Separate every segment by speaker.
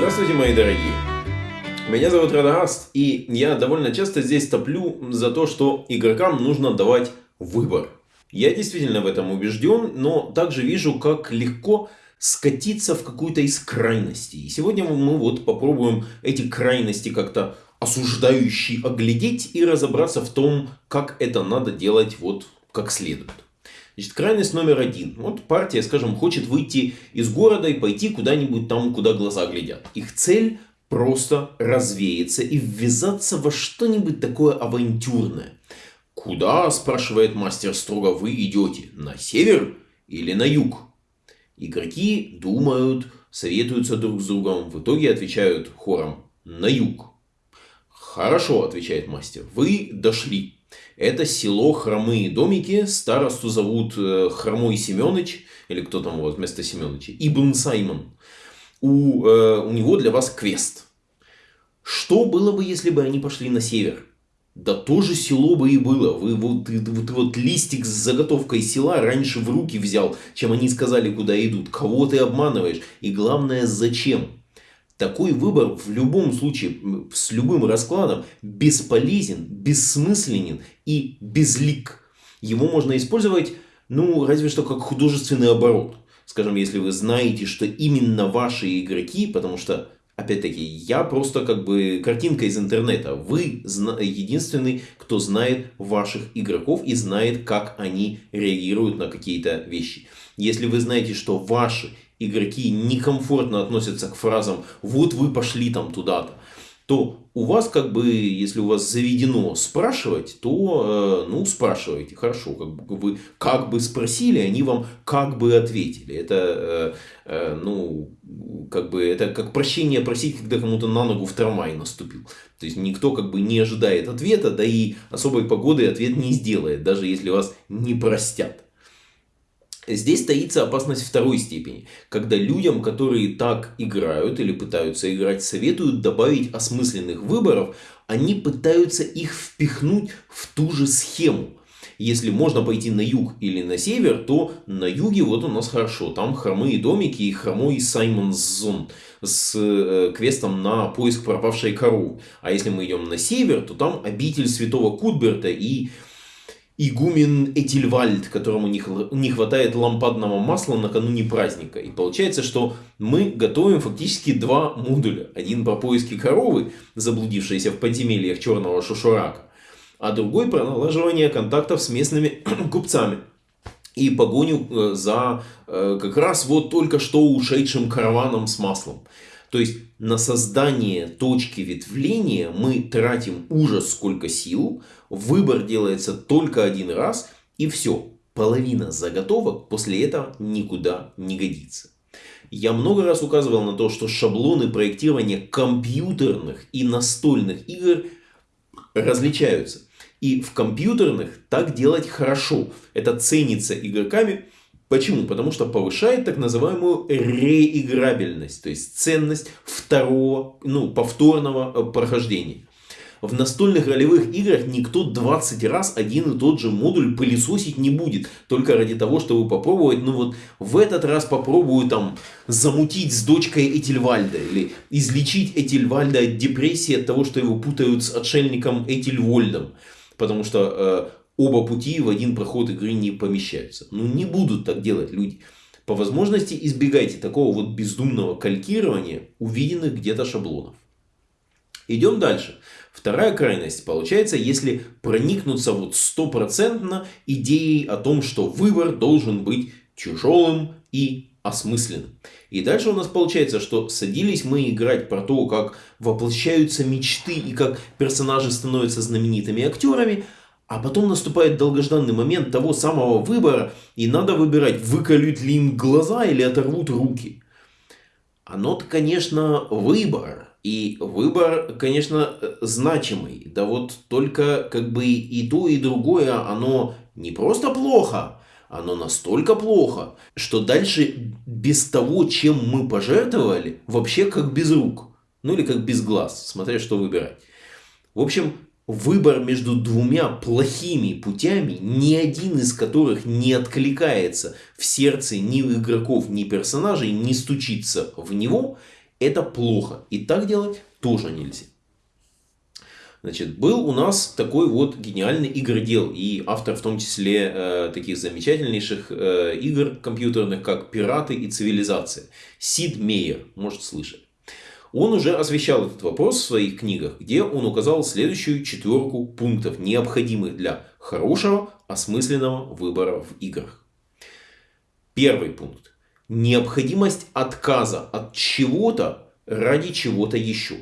Speaker 1: Здравствуйте, мои дорогие! Меня зовут Радагаст, и я довольно часто здесь топлю за то, что игрокам нужно давать выбор. Я действительно в этом убежден, но также вижу, как легко скатиться в какую-то из крайностей. И сегодня мы вот попробуем эти крайности как-то осуждающие оглядеть и разобраться в том, как это надо делать вот как следует. Значит, крайность номер один. Вот партия, скажем, хочет выйти из города и пойти куда-нибудь там, куда глаза глядят. Их цель просто развеяться и ввязаться во что-нибудь такое авантюрное. «Куда?» – спрашивает мастер строго. «Вы идете на север или на юг?» Игроки думают, советуются друг с другом. В итоге отвечают хором «на юг». «Хорошо», – отвечает мастер. «Вы дошли. Это село Хромые домики. Старосту зовут э, Хромой Семенович. Или кто там вот вместо Семеновича? Ибн Саймон. У, э, у него для вас квест. Что было бы, если бы они пошли на север? Да тоже село бы и было. Вы вот, ты вот листик с заготовкой села раньше в руки взял, чем они сказали, куда идут. Кого ты обманываешь? И главное, зачем? Такой выбор в любом случае, с любым раскладом, бесполезен, бессмысленен и безлик. Его можно использовать, ну, разве что как художественный оборот. Скажем, если вы знаете, что именно ваши игроки, потому что, опять-таки, я просто как бы картинка из интернета. Вы единственный, кто знает ваших игроков и знает, как они реагируют на какие-то вещи. Если вы знаете, что ваши игроки некомфортно относятся к фразам «вот вы пошли там туда-то», то у вас как бы, если у вас заведено спрашивать, то, э, ну, спрашивайте, хорошо, как бы вы как бы спросили, они вам как бы ответили. Это, э, э, ну, как бы, это как прощение просить, когда кому-то на ногу в трамвай наступил. То есть, никто как бы не ожидает ответа, да и особой погоды ответ не сделает, даже если вас не простят. Здесь таится опасность второй степени, когда людям, которые так играют или пытаются играть, советуют добавить осмысленных выборов, они пытаются их впихнуть в ту же схему. Если можно пойти на юг или на север, то на юге вот у нас хорошо. Там хромые домики и хромой Саймон Зон с э, квестом на поиск пропавшей коровы. А если мы идем на север, то там обитель святого Кутберта и игумен Этильвальд, которому не хватает лампадного масла накануне праздника. И получается, что мы готовим фактически два модуля. Один по поиске коровы, заблудившейся в подземельях черного шушурака, а другой про налаживание контактов с местными купцами и погоню э, за э, как раз вот только что ушедшим караваном с маслом. То есть на создание точки ветвления мы тратим ужас сколько сил, выбор делается только один раз и все. Половина заготовок после этого никуда не годится. Я много раз указывал на то, что шаблоны проектирования компьютерных и настольных игр различаются. И в компьютерных так делать хорошо. Это ценится игроками Почему? Потому что повышает так называемую реиграбельность, то есть ценность второго, ну, повторного э, прохождения. В настольных ролевых играх никто 20 раз один и тот же модуль пылесосить не будет. Только ради того, чтобы попробовать, ну вот в этот раз попробую там замутить с дочкой Этельвальда. Или излечить Этельвальда от депрессии от того, что его путают с отшельником Этельвольдом. Потому что э, оба пути в один проход игры не помещаются. Ну не будут так делать люди. По возможности избегайте такого вот бездумного калькирования увиденных где-то шаблонов. Идем дальше. Вторая крайность получается, если проникнуться вот стопроцентно идеей о том, что выбор должен быть тяжелым и осмысленным. И дальше у нас получается, что садились мы играть про то, как воплощаются мечты и как персонажи становятся знаменитыми актерами, а потом наступает долгожданный момент того самого выбора, и надо выбирать, выколют ли им глаза или оторвут руки. Оно-то, конечно, выбор. И выбор, конечно, значимый. Да вот только как бы и то, и другое, оно не просто плохо, оно настолько плохо, что дальше без того, чем мы пожертвовали, вообще как без рук. Ну или как без глаз, смотря что выбирать. В общем, выбор между двумя плохими путями, ни один из которых не откликается в сердце ни игроков, ни персонажей, не стучится в него, Это плохо. И так делать тоже нельзя. Значит, был у нас такой вот гениальный игродел и автор в том числе э, таких замечательнейших э, игр компьютерных, как «Пираты и цивилизация». Сид Мейер, может слышать. Он уже освещал этот вопрос в своих книгах, где он указал следующую четверку пунктов, необходимых для хорошего, осмысленного выбора в играх. Первый пункт. Необходимость отказа от чего-то ради чего-то еще.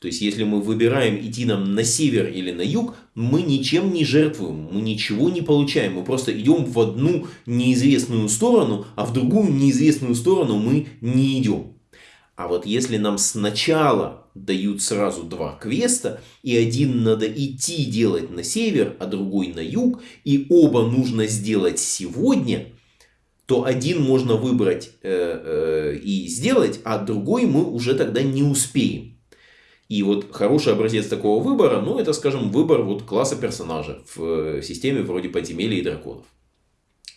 Speaker 1: То есть, если мы выбираем идти нам на север или на юг, мы ничем не жертвуем, мы ничего не получаем. Мы просто идем в одну неизвестную сторону, а в другую неизвестную сторону мы не идем. А вот если нам сначала дают сразу два квеста, и один надо идти делать на север, а другой на юг, и оба нужно сделать сегодня, то один можно выбрать э, э, и сделать, а другой мы уже тогда не успеем. И вот хороший образец такого выбора, ну это, скажем, выбор вот класса персонажа в э, системе вроде подземелья и драконов.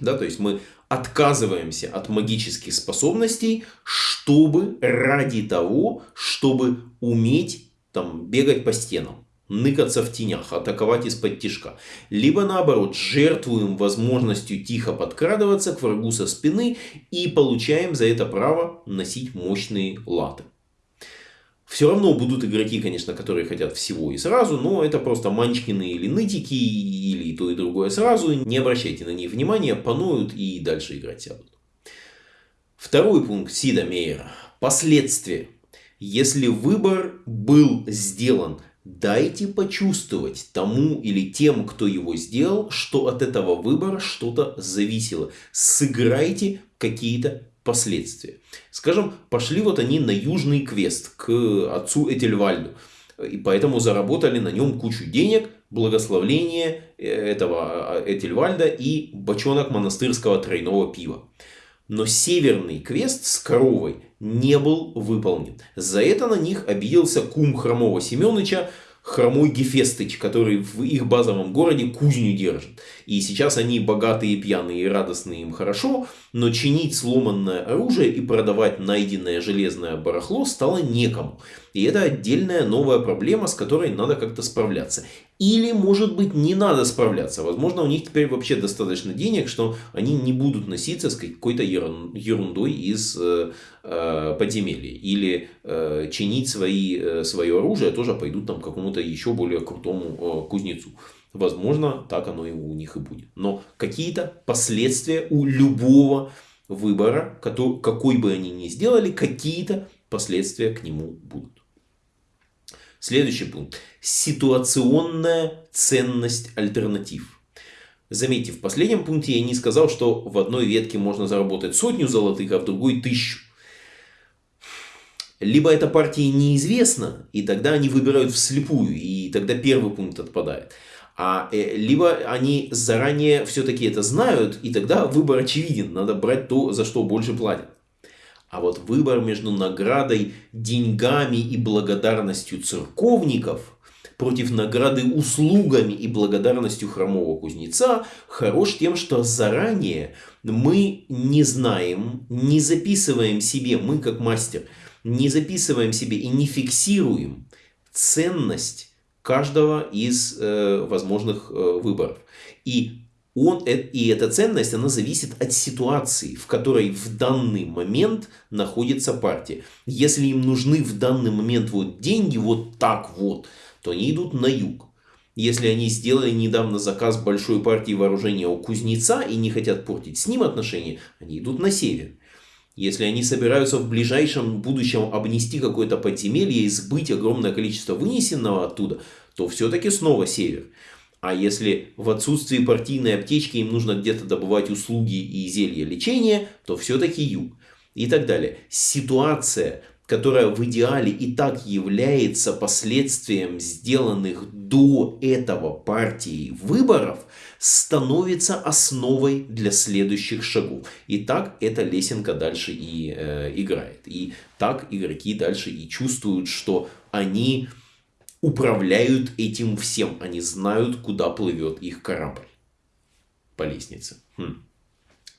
Speaker 1: Да, то есть мы отказываемся от магических способностей, чтобы ради того, чтобы уметь там, бегать по стенам, ныкаться в тенях, атаковать из-под тишка. Либо наоборот, жертвуем возможностью тихо подкрадываться к врагу со спины и получаем за это право носить мощные латы. Все равно будут игроки, конечно, которые хотят всего и сразу, но это просто манчкины или нытики, или то и другое сразу. Не обращайте на них внимания, пануют и дальше играть сядут. Второй пункт Сида Мейера. Последствия. Если выбор был сделан, дайте почувствовать тому или тем, кто его сделал, что от этого выбора что-то зависело. Сыграйте какие-то последствия. Скажем, пошли вот они на южный квест к отцу Этельвальду. И поэтому заработали на нем кучу денег, благословление э, этого а, Этельвальда и бочонок монастырского тройного пива. Но северный квест с коровой не был выполнен. За это на них обиделся кум хромого Семеновича, хромой Гефестыч, который в их базовом городе кузню держит. И сейчас они богатые, пьяные и радостные им хорошо, но чинить сломанное оружие и продавать найденное железное барахло стало некому. И это отдельная новая проблема, с которой надо как-то справляться. Или, может быть, не надо справляться. Возможно, у них теперь вообще достаточно денег, что они не будут носиться с какой-то ерундой из э, э, подземелья. Или э, чинить свои, э, свое оружие тоже пойдут там к какому-то еще более крутому э, кузнецу. Возможно, так оно и у них и будет. Но какие-то последствия у любого выбора, который, какой бы они ни сделали, какие-то последствия к нему будут. Следующий пункт. Ситуационная ценность альтернатив. Заметьте, в последнем пункте я не сказал, что в одной ветке можно заработать сотню золотых, а в другой тысячу. Либо эта партия неизвестна, и тогда они выбирают вслепую, и тогда первый пункт отпадает. А, э, либо они заранее все-таки это знают, и тогда выбор очевиден. Надо брать то, за что больше платят. А вот выбор между наградой, деньгами и благодарностью церковников против награды услугами и благодарностью хромого кузнеца хорош тем, что заранее мы не знаем, не записываем себе, мы как мастер, не записываем себе и не фиксируем ценность каждого из э, возможных э, выборов. И он, э, и эта ценность, она зависит от ситуации, в которой в данный момент находится партия. Если им нужны в данный момент вот деньги вот так вот, то они идут на юг. Если они сделали недавно заказ большой партии вооружения у кузнеца и не хотят портить с ним отношения, они идут на север. Если они собираются в ближайшем будущем обнести какое-то подземелье и сбыть огромное количество вынесенного оттуда, то все-таки снова север. А если в отсутствии партийной аптечки им нужно где-то добывать услуги и зелья лечения, то все-таки юг. И так далее. Ситуация, которая в идеале и так является последствием сделанных до этого партии выборов, становится основой для следующих шагов. И так эта лесенка дальше и э, играет. И так игроки дальше и чувствуют, что они управляют этим всем. Они знают, куда плывет их корабль по лестнице. Хм.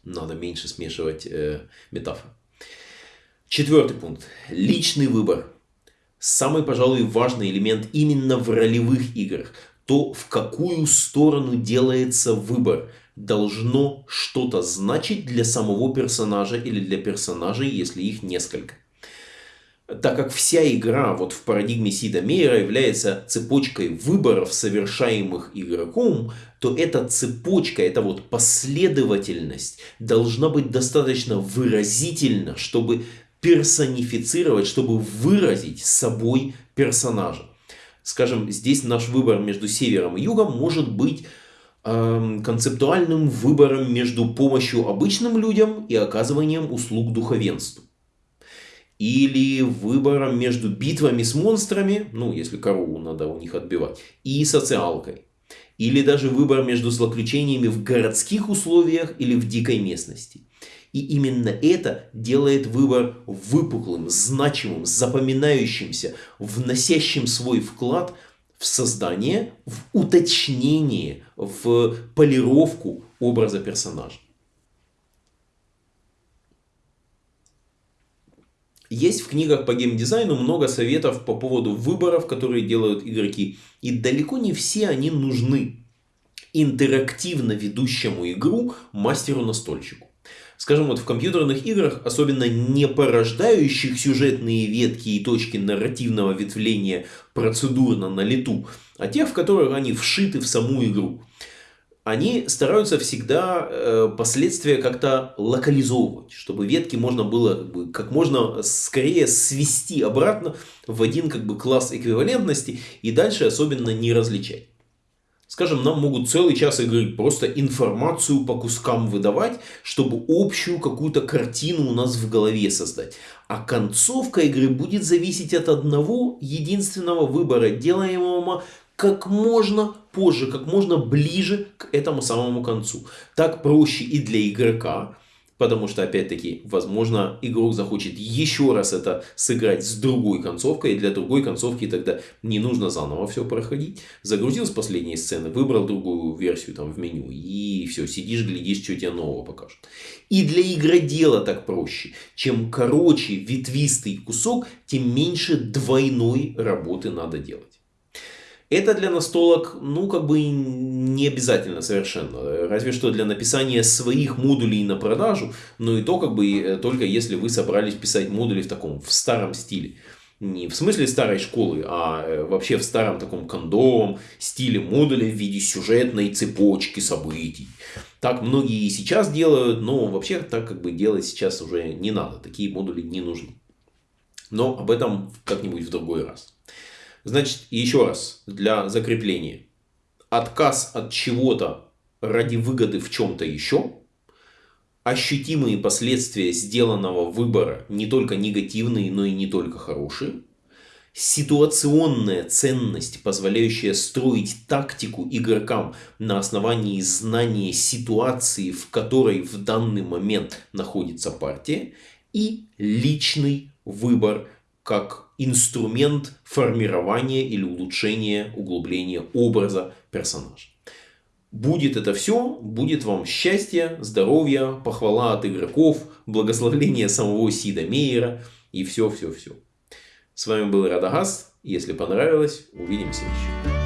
Speaker 1: Надо меньше смешивать э, метафор. Четвертый пункт. Личный выбор. Самый, пожалуй, важный элемент именно в ролевых играх. То, в какую сторону делается выбор, должно что-то значить для самого персонажа или для персонажей, если их несколько так как вся игра вот в парадигме Сида Мейера является цепочкой выборов, совершаемых игроком, то эта цепочка, эта вот последовательность должна быть достаточно выразительна, чтобы персонифицировать, чтобы выразить собой персонажа. Скажем, здесь наш выбор между севером и югом может быть э, концептуальным выбором между помощью обычным людям и оказыванием услуг духовенству или выбором между битвами с монстрами, ну, если корову надо у них отбивать, и социалкой. Или даже выбор между злоключениями в городских условиях или в дикой местности. И именно это делает выбор выпуклым, значимым, запоминающимся, вносящим свой вклад в создание, в уточнение, в полировку образа персонажа. Есть в книгах по геймдизайну много советов по поводу выборов, которые делают игроки. И далеко не все они нужны интерактивно ведущему игру мастеру-настольщику. Скажем, вот в компьютерных играх, особенно не порождающих сюжетные ветки и точки нарративного ветвления процедурно на лету, а тех, в которых они вшиты в саму игру они стараются всегда э, последствия как-то локализовывать, чтобы ветки можно было как, бы, как можно скорее свести обратно в один как бы, класс эквивалентности и дальше особенно не различать. Скажем, нам могут целый час игры просто информацию по кускам выдавать, чтобы общую какую-то картину у нас в голове создать. А концовка игры будет зависеть от одного единственного выбора, делаемого как можно позже, как можно ближе к этому самому концу. Так проще и для игрока, потому что, опять-таки, возможно, игрок захочет еще раз это сыграть с другой концовкой, и для другой концовки тогда не нужно заново все проходить. Загрузил с последней сцены, выбрал другую версию там в меню, и все, сидишь, глядишь, что тебе нового покажут. И для игродела так проще. Чем короче ветвистый кусок, тем меньше двойной работы надо делать. Это для настолок, ну, как бы не обязательно совершенно. Разве что для написания своих модулей на продажу, но и то, как бы, э, только если вы собрались писать модули в таком, в старом стиле. Не в смысле старой школы, а э, вообще в старом таком кондовом стиле модуля в виде сюжетной цепочки событий. Так многие и сейчас делают, но вообще так как бы делать сейчас уже не надо. Такие модули не нужны. Но об этом как-нибудь в другой раз. Значит, еще раз, для закрепления. Отказ от чего-то ради выгоды в чем-то еще. Ощутимые последствия сделанного выбора не только негативные, но и не только хорошие. Ситуационная ценность, позволяющая строить тактику игрокам на основании знания ситуации, в которой в данный момент находится партия. И личный выбор как инструмент формирования или улучшения, углубления образа персонажа. Будет это все, будет вам счастье, здоровье, похвала от игроков, благословление самого Сида Мейера и все-все-все. С вами был Радагас. Если понравилось, увидимся еще.